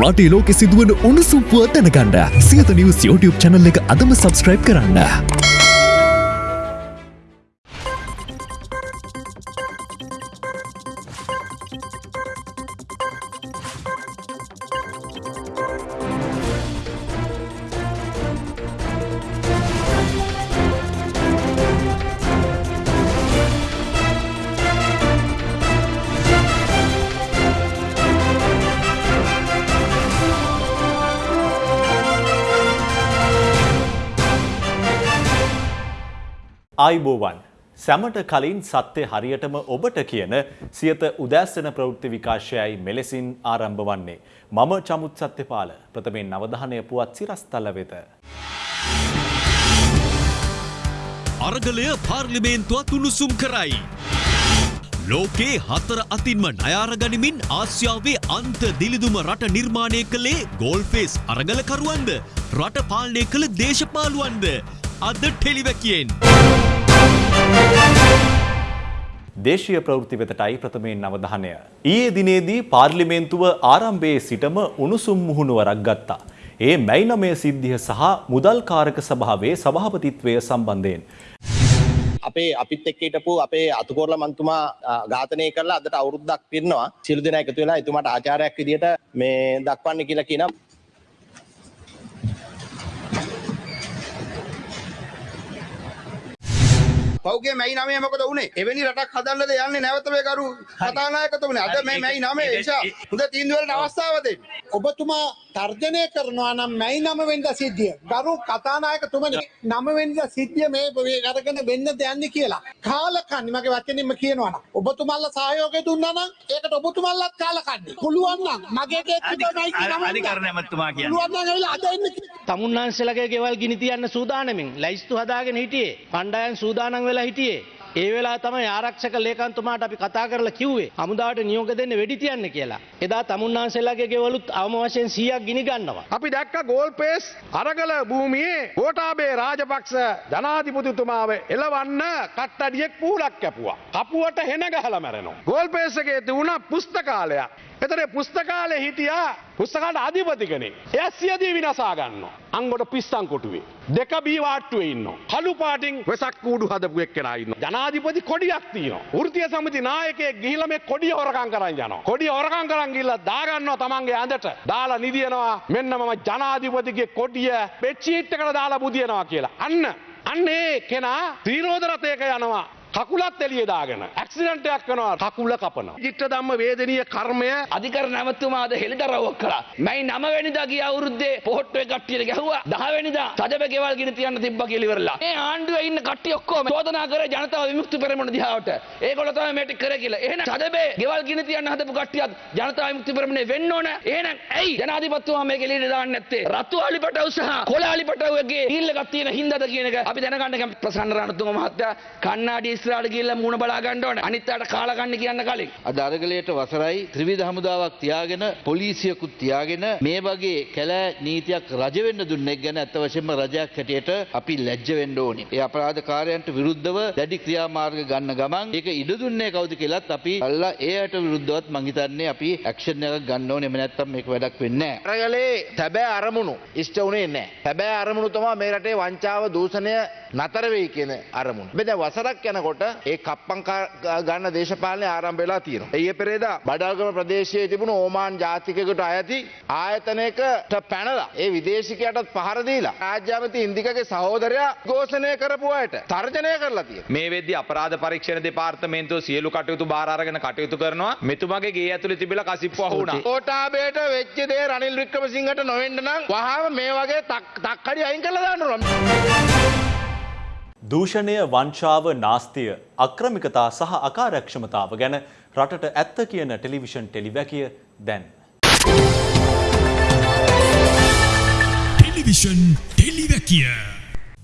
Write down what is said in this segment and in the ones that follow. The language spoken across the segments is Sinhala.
රටේ ලෝකෙ සිදුවන උණුසුම්පුව දැනගන්න සියත නිවස් YouTube චැනල් එක අදම සබස්ක්‍රයිබ් කරන්න. ආයිබෝවන් සැමට කලින් සත්‍යය හරියටම ඔබට කියන සියත උදෑස්සන ප්‍රවෘත්ති විකාශයයි මෙලෙසින් ආරම්භ වන්නේ. මම චමුත් සත්‍යපාල ප්‍රථමෙන් නවධානය පුවත් සිරස්තල වෙත. අරගලය පාර්ලිමේන්තුවත් උණුසුම් කරයි. ලෝකේ හතර අතින්ම නයාරගනිමින් ආසියාවේ අන්ත දිලිදුම රට නිර්මාණය කළේ ගෝල්ෆේස් අරගලකරුවන්ද රට පාලනය කළ දේශපාලුවන්ද අද ටෙලිවැකියෙන්. දේශීය ප්‍රවෘත්ති වෙතටයි ප්‍රථමයෙන් නවධානය. ඊයේ දිනේදී පාර්ලිමේන්තුව ආරම්භයේ සිටම උණුසුම් මුහුණුවරක් ගත්තා. ඒ මැයි නමය සිද්ධිය සහ මුදල් කාරක සභාවේ සභාපතිත්වය සම්බන්ධයෙන්. අපේ අපිත් එක්ක හිටපු අපේ අතුකෝරල මන්තුමා ඝාතනය කරලා අදට අවුරුද්දක් පිරනවා සියලු දෙනා එකතු වෙලා එතුමාට ආචාර්යයක් විදියට මේ දක්වන්න කියලා කියනවා පෞගේ මැයි නමේ මොකද උනේ එවැනි රටක් හදන්නද යන්නේ නැවත මේ කරු කතානායකතුමනේ. අද මේ මැයි නමේ නිසා හොඳ තීන්දුව වලට අවස්ථාව දෙන්න. ඔබතුමා තර්ජනය කරනවා නම් මැයි නම වෙන්ද සිද්ධිය. ගරු කතානායකතුමනි නම වෙන්ද සිද්ධිය මේ අරගෙන වෙන්න දෙයන්නේ කියලා. කාලකන්ණි මගේ වචනින්ම කියනවා නම්. ඔබතුමාලා සහයෝගය දුන්නා නම් ඒකට ඔබතුමාලාත් කාලකන්ණි. පුළුවන් නම් මගේ කේත් තිබුණයි කියලා අධිකරණ ඇමතුමා කියන්නේ. පුළුවන් නම් ඇවිල්ලා අද එන්න තමුන්නාන්සලගේ ගෙවල් ගිනි තියන්න සූදානමින්. ලැයිස්තු හදාගෙන හිටියේ. කණ්ඩායම් සූදානම් වෙලා හිටියේ ඒ වෙලා තමයි ආරක්ෂක ලේකම්තුමාට අපි කතා කරලා කිව්වේ හමුදාවට නියෝග දෙන්න වෙඩි තියන්න කියලා. එදා තමුන්නාන්සලගේ ගෙවලුත් අවම වශයෙන් 100ක් ගිනි ගන්නවා. අපි දැක්ක ගෝල් පේස් අරගල භූමියේ ගෝඨාභය රාජපක්ෂ ජනාධිපතිතුමාව එලවන්න කට්ටඩියෙක් පූලක් කැපුවා. කපුවට හෙන ගහලා මැරෙනවා. ගෝල් පේස් එකේ තිබුණා පුස්තකාලයක්. එතන පුස්තකාලේ හිටියා පුස්තකාලේ අධිපති කෙනෙක්. එයා සියදී විනාසා ගන්නවා. අංගොට පිස්සන් කොටුවේ. දෙක බී වාට්ටුවේ ඉන්නවා. කළු පාටින් වෙසක් කූඩු හදපු එක්කෙනා ඉන්නවා. ජනාධිපති කොඩියක් තියෙනවා. වෘත්තීය සමිති නායකයෙක් ගිහිල්ලා මේ කොඩිය හොරකම් කරන් යනවා. කොඩිය හොරකම් කරන් ගිහිල්ලා දාගන්නවා තමන්ගේ ඇඳට. දාලා නිදිනවා. මෙන්න මම ජනාධිපතිගේ කොඩිය බෙඩ්ෂීට් එකට දාලා බුදියනවා කියලා. අන්න අන්නේ කෙනා ත්‍රීරෝධ රථයක යනවා. කකුලත් එළිය දාගෙන ඇක්සිඩන්ට් එකක් වෙනවා කකුල කපනවා. චිත්ත ධම්ම වේදනීය කර්මය අධිකරණ ඇමතුමාද හෙළිදරව්වක් කළා. මැයි 9 වෙනිදා ගිය අවුරුද්දේ පොහොට්ටුවේ කට්ටියට ගැහුවා. 10 වෙනිදා සජබ ගෙවල් ගිනි තියන්න තිබ්බා කියලා ඉවරලා. මේ ආණ්ඩුවේ ඉන්න කට්ටිය ඔක්කොම චෝදනා කරේ ජනතාව විමුක්ති පෙරමුණ දිහාවට. ඒගොල්ලෝ තමයි මේ ටික කරේ කියලා. එහෙනම් සජබේ ගෙවල් ගිනි තියන්න හදපු කට්ටියත් ජනතාව විමුක්ති පෙරමුණේ වෙන්න ඕන. එහෙනම් ඇයි ජනාධිපතිතුමා මේක එළියට දාන්නේ නැත්තේ? රතු අලිපටව් සහ කොළ අලිපටව්ගේ ඩීල් එකක් තියෙන හින්දාද කියන එක අපි දැනගන්න කැමති ප්‍රසන්න රණතුංග මහත්තයා කන්නාඩි ඉස්සරහට ගිහිල්ලා මූණ බලා ගන්න ඕනේ. අනිත් අයට කාලා ගන්න කියන්න කලින්. අද අරගලයට වසරයි ත්‍රිවිධ හමුදාවක් තියාගෙන පොලිසියකුත් තියාගෙන මේ වගේ කැලෑ නීතියක් රජ වෙන්න දුන්නෙක් ගැන අත්ත වශයෙන්ම රජයක් හැටියට අපි ලැජ්ජ වෙන්න ඕනේ. ඒ අපරාධකාරයන්ට විරුද්ධව දැඩි ක්‍රියාමාර්ග ගන්න ගමන් ඒක ඉඩ දුන්නේ කවුද කියලාත් අපි අල්ලා ඒයට විරුද්ධවත් මං හිතන්නේ අපි ඇක්ෂන් එකක් ගන්න ඕනේ. එහෙම නැත්නම් මේක වැඩක් වෙන්නේ නැහැ. අරගලේ තැබෑ අරමුණු ඉෂ්ට උනේ නැහැ. තැබෑ අරමුණු තමයි මේ රටේ වංචාව දූෂණය නතර වෙයි කියන අරමුණ. මේ දැන් වසරක් යනකොට ඒ කප්පම් ගන්න දේශපාලනය ආරම්භ වෙලා තියෙනවා. ඊයේ පෙරේදා බඩල්ගම ප්‍රදේශයේ තිබුණු ඕමාන් ජාතිකයෙකුට අයති ආයතනයකට පැනලා ඒ විදේශිකයටත් පහර දීලා රාජ්‍ය ඇමති ඉන්දිකගේ සහෝදරයා ഘോഷණය කරපු අයට තර්ජනය කරලා තියෙනවා. මේ වෙද්දි අපරාධ පරීක්ෂණ දෙපාර්තමේන්තුව සියලු කටයුතු බාර අරගෙන කටයුතු කරනවා. මෙතුමගේ ගේ ඇතුලේ තිබිලා කසිප්පු අහු වුණා. කෝටාබේට වෙච්ච දේ රනිල් වික්‍රමසිංහට නොවෙන්න නම් වහාම මේ වගේ තක්කඩි අයින් කරලා දාන්න ඕන. දූෂණය වංචාව නාස්තිය අක්‍රමිකතා සහ අකාරක්ෂමතාව ගැන රටට ඇත්ත කියන ටෙලිවිෂන් ටෙලිවැකිය දැන්. ටෙලිවිෂන් ටෙලිවැකිය.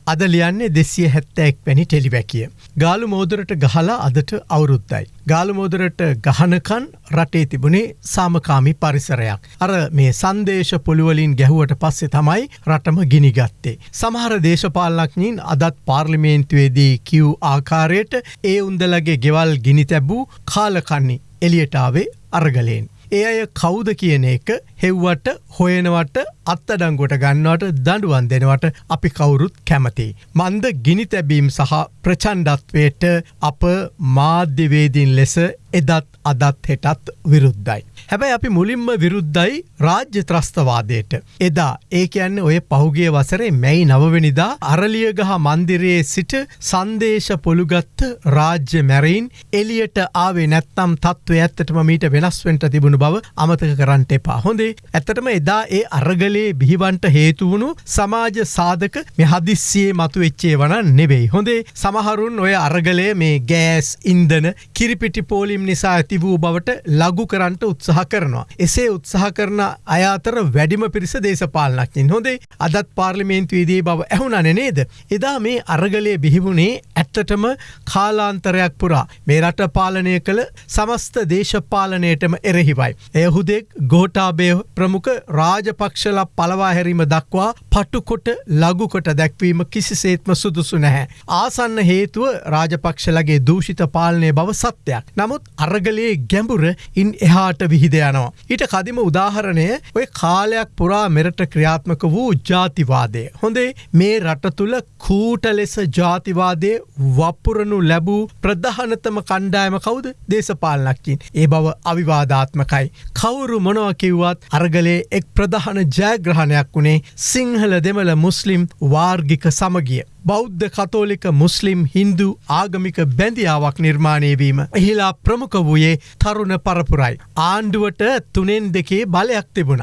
අද ලියන්නේ දෙසිය හැත්තෑක් වැනි ටෙලිවැකිය. ගාලු මෝදරට ගහලා අදට අවුරුද්දයි. ගාලු මෝදරට ගහනකන් රටේ තිබුණේ සාමකාමි පරිසරයක්. අර මේ සංදේශ පොළුවලින් ගැහුවට පස්සේ තමයි රටම ගිනිගත්තේ. සමහර දේශපාලනඥින් අදත් පාර්ලිමේන්තුවේදී කිව් ආකාරයට ඒ උන්දලගේ ගෙවල් ගිනි තැබූ කාලකන්නි එලියටාවේ අරගලයෙන්. ඒ අය කවුද කියන එක හෙව්වට හොයනවට අත්තඩංගොට ගන්නවට දඩුවන් දෙනවට අපි කවුරුත් කැමති. මන්ද ගිනි තැබීම් සහ ප්‍රචන්්ඩත්වයට අප මාධ්‍යවේදීන් ලෙස එදත් අදත් හෙටත් විරුද්ධයි. හැබැයි අපි මුලින්ම විරුද්ධයි රාජ්‍ය ත්‍රස්තවාදයට. එදා ඒ කියන්න ඔය පහුගේ වසරේ මැයි නවවනිදා අරලියගහ මන්දිරයේ සිට සන්දේශ පොළුගත්ත රාජ්‍ය මැරයින් එලියට ආවේ නැත්තම් තත්ත්ව ඇත්තටම මීට වෙනස්වෙන්ට තිබුණු බව අමතක කරන්නට එපා හොඳේ ඇත්තටම එදා ඒ අරගලේ බිහිවන්ට හේතුවුණු සමාජ සාධක මෙ හදිස්සියේ මතු එච්චේ වන නෙවෙයි හොඳේ සමහරුන් ඔය අරගලය මේ ගෑස් ඉන්දන කිරිපිටි පෝලිම් නිසා ඇති වූ බවට ලගු කරන්නට උත්සාහ කරනවා. එසේ උත්සාහ කරන අය අතර වැඩිම පිරිස දේශපාලනක්ින් හොඳේ අදත් පාර්ලිමේන්තුවේදී බව ඇහුණන නේද. එදා මේ අරගලය බිහිවුණේ ඇත්තටම කාලාන්තරයක් පුරා මේ රට පාලනය කළ සමස්ත දේශපාලනයටම එරෙහිවයි. එයහුදෙක් ගෝටාබය ප්‍රමුඛ රාජපක්ෂල පලවා හැරීම දක්වා පටුකොට ලගුකොට දැක්වීම කිසිසේත්ම සුදුසු නැහැ. ආසන්න හේතුව රාජපක්ෂලගේ දූෂිත පාලනය බව සත්‍යයක්. නමුත් අරගලයේ ගැඹුර ඉන් එහාට විහිද යනවා. ඊට කදිම උදාහරණය ඔය කාලයක් පුරා මෙරට ක්‍රියාත්මක වූ ජාතිවාදය. හොඳේ මේ රට තුළ කූට ලෙස ජාතිවාදය වපුරනු ලැබූ ප්‍රධානතම කණ්ඩායම කවුද දේශපාලනක්කින්. ඒ බව අවිවාධාත්මකයි. කවුරු මොනව කිව්වත් අරගලේ එක් ප්‍රධාන ජයග්‍රහණයක් වුණේ සිංහල දෙමළ මුස්ලිම් වාර්ගික සමගිය. බෞද්ධ කතෝලික මුස්ලිම් හින්දු ආගමික බැඳියාවක් නිර්මාණයවීම. එහිලා ප්‍රමුඛ වූයේ තරුණ පරපුරයි. ආණ්ඩුවට තුනෙන් දෙකේ බලයක් තිබුණ.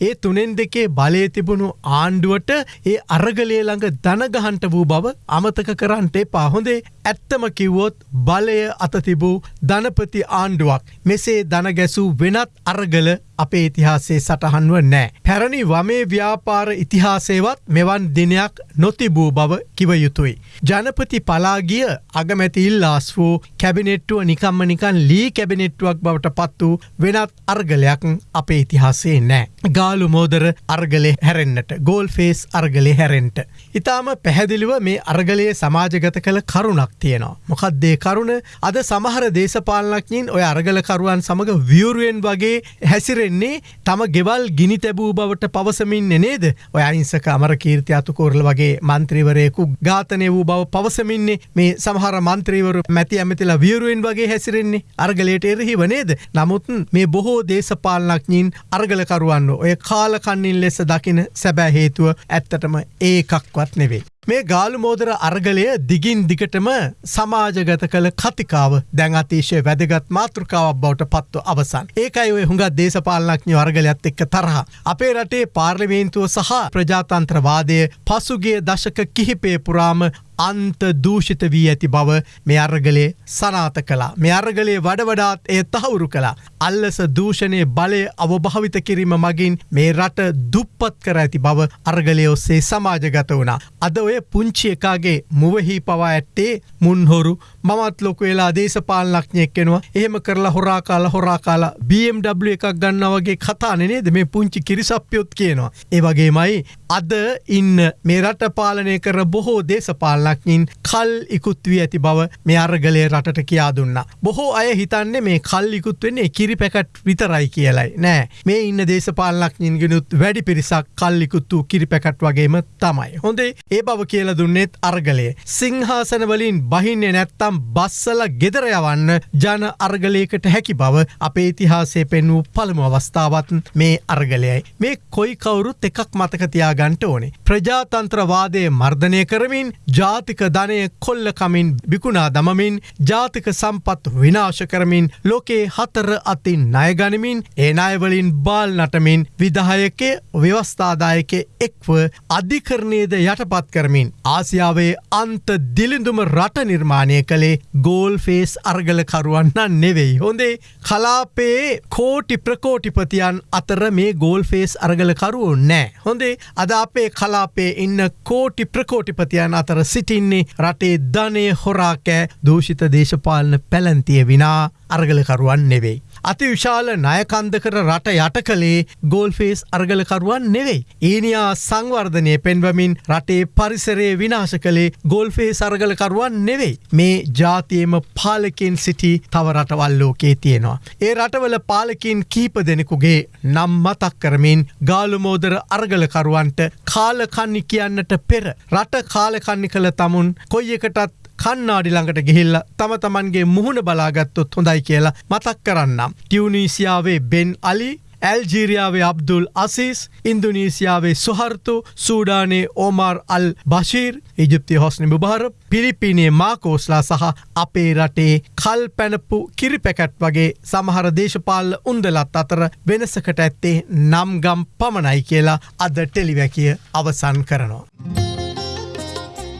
ඒ තුනෙන් දෙකේ බලය තිබුණු ආණ්ඩුවට ඒ අරගලේ ළඟ දනගහන්ට වූ බව අමතක කරන්ටේ පාහොඳේ ඇත්තම කිව්වොත් බලය අත තිබූ ධනපති ආණ්ඩුවක්. මෙසේ දනගැසූ වෙනත් අරගල අපේ ඉතිහාසේ සටහන්ව නෑ. පැරණි වමේ ව්‍යාපාර ඉතිහාසේවත් මෙවන් දිනයක් නොතිබූ බව කිව යුතුයි. ජනපති පලාගිය අගමැති ඉල්ලාස් වූ කැබිනෙට්ටුව නිකම්ම නිකන් ලී කැබිනෙට්ටුවක් බවට පත් වූ වෙනත් අර්ගලයක් අපේ ඉතිහාසේ නෑ. ගාලු මෝදර අර්ගලේ හැරෙන්න්නට ගෝල් ෆේස් අර්ගලේ හැරෙන්ට. ඉතාම පැහැදිලිව මේ අර්ගලයේ සමාජගත කළ කරුණක් තියෙනවා. මොකක්දේ කරුණ අද සමහර දේශපාලනක්ඥින් ඔය අර්ගලකරුවන් සමඟ වියරුවෙන් වගේ හැසිරෙන්නේ තම ගෙවල් ගිනි තැබූ බවට පවසමින් නේද ඔය අයිංසක අමර කීර්ති අතුකෝරල වගේ මන්ත්‍රීවරයෙකු ඝාතනය වූ බව පවසමින්නේ මේ සමහර මන්ත්‍රීවරු මැති ඇමතිලා වියරුවෙන් වගේ හැසිරෙන්නේ අර්ගලයට එරෙහිව නේද. නමුත් මේ බොහෝ දේශපාලනක්ඥින් අර්ගලකරුවන්න ඔය කාලකන්නින් ලෙස දකින සැබෑ හේතුව ඇත්තටම ඒකක්වත් නෙවෙයි. මේ ගාලු මෝදර අර්ගලය දිගින් දිගටම සමාජගත කළ කතිකාව දැන් අතිශය වැදගත් මාතෘකාවක් බවට පත්ව අවසන්. ඒකයි ඔය හුඟත් දේශපාලනඥ වර්ගලයක්ත් එක්ක තරහ. අපේ රටේ පාර්ලිමේන්තුව සහ ප්‍රජාතන්ත්‍රවාදය පසුගේ දශක කිහිපේ පුරාම අන්ත දූෂිත වී ඇති බව මේ අර්ගලේ සනාත කලා. මේ අර්ගලේ වඩවඩාත් එය තහවුරු කලා. අල්ලස දූෂණය බලය අවභාවිත කිරීම මගින් මේ රට දුප්පත් කර ඇති බව අර්ගලය ඔස්සේ සමාජගත වුණා. අද ඔය පුංචි එකාගේ මුවහි පවා ඇත්තේ මුන්හොරු මමත් ලොක වෙලා දේශපාලනක්ඥයෙක් කෙනවා එහෙම කරලා හොරා කාලා හොරා කාලා BMW එකක් ගන්නවගේ කතානනේද මේ පුංචි කිරිසප්පයොත් කියනවා. ඒ වගේමයි අද ඉන්න මේ රට පාලනය කර බොහෝ දේශපාලනක්ඥින් කල් ඉකුත් වී ඇති බව මේ අර්ගලය රටට කියා දුන්න. බොහෝ අය හිතන්නේ මේ කල් ඉකුත් වෙන්නේ කිරි පැකට් විතරයි කියලයි නෑ මේ ඉන්න දේශපාලනක්ඥින් ගෙනුත් වැඩි පිරිසක් කල්ලිකුත් වූ කිරි පැකට් වගේම තමයි. හොඳේ ඒ බව කියල දුන්නෙත් අර්ගලය. සිංහාසනවලින් බහින්නේ නැත්තම් බස්සල ගෙදර යවන්න ජන අර්ගලයකට හැකි බව අපේ ඉතිහාසේ පෙන් වූ පළමු අවස්ථාවත් මේ අර්ගලයයි. මේ කොයි කවුරුත් එකක් මතකතියා ගන්ට ඕනේ. ප්‍රජාතන්ත්‍රවාදය මර්ධනය කරමින් ජාතික ධනය කොල්ලකමින් බිකුණා දමමින් ජාතික සම්පත් විනාශ කරමින් ලෝකේ හතර අතින් ණයගනිමින් ඒ අයවලින් බාල් නටමින් විදහයකේ ව්‍යවස්ථාදායක එක්ව අධිකරණයද යටපත් කරමින් ආසියාවේ අන්ත දිලිඳුම රට නිර්මාණය කළේ ගෝල් ෆේස් අර්ගලකරුවන්නන් නෙවෙයි. හොඳේ කලාපේ කෝටි ප්‍රකෝටිපතියන් අතර මේ ගෝල් ෆේස් අර්ගලකරුවෝ නෑ. හොඳේ අද අපේ කලාපේ ඉන්න කෝටි ප්‍රකෝටිපතියන් අතර සිටින්නේ රටේ ධනය හොරාකෑ දූෂිත දේශපාලන පැලැන්තිය විනා අරගලකරුවන් නෙවෙයි. අති විශාල ණයකන්දකර රට යට කළේ ගෝල්ෆේස් අර්ගලකරුවන් නෙවෙයි. ඊනියා සංවර්ධනය පෙන්වමින් රටේ පරිසරයේ විනාශ කළේ ගෝල්ෆේ සරගලකරුවන් නෙවෙයි. මේ ජාතියම පාලකින් සිටි තව රටවල් ලෝකේ තියෙනවා. ඒ රටවල පාලකින් කීප දෙනෙකුගේ නම් මතක් කරමින් ගාලුමෝදර අර්ගලකරුවන්ට කාලකන්නි කියන්නට පෙර රට කාලකන්නි කළ තමුන් කොයි එකටත් කන්නාඩි ළඟට ගිහිල්ල තම තමන්ගේ මුහුණ බලාගත්තොත් හොඳයි කියලා මතක් කරන්නම්. ටියවනීසියාවේ බෙන් අලි ඇල්ජීරියාවේ අබ්දුල් අසිස් ඉන්දුනීසියාවේ සුහර්තු සූඩානේ ඕමාර් අල් බශීර් ඉජිප්ති හොස්නි මුභාර පිලිපිනේ මාකෝස්ලා සහ අපේ රටේ කල් පැනපු කිරිපැකැට් වගේ සමහර දේශපාල උන්දලත් අතර වෙනසකට ඇත්තේ නම්ගම් පමණයි කියලා අද ටෙලිවැකිය අවසන් කරනවා.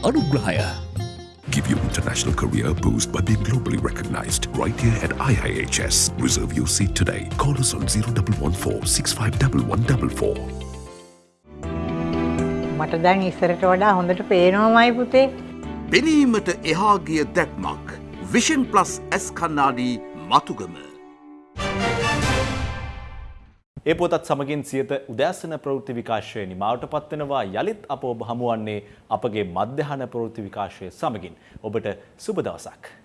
අනුග්‍රහය Give your international career a boost by being globally recognized right here at IIHS. Reserve your seat today. Call us on 0114 651144. මට දැන් ඉස්සරට වඩා හොඳට පේනෝමයි පුතේ. පෙනීමට එහාගිය දැක්මක් විෂන් ප්ලස් ඇස් කන්නාඩී මතුගම. ඒ පොතත් සමගින් සියත උදෑසන ප්‍රවෘත්ති විකාශය නිමාවට පත්වෙනවා යළිත් අප ඔබ හමුවන්නේ අපගේ මධ්‍යහන ප්‍රවෘත්ති විකාශය සමගින් ඔබට සුබ දවසක්.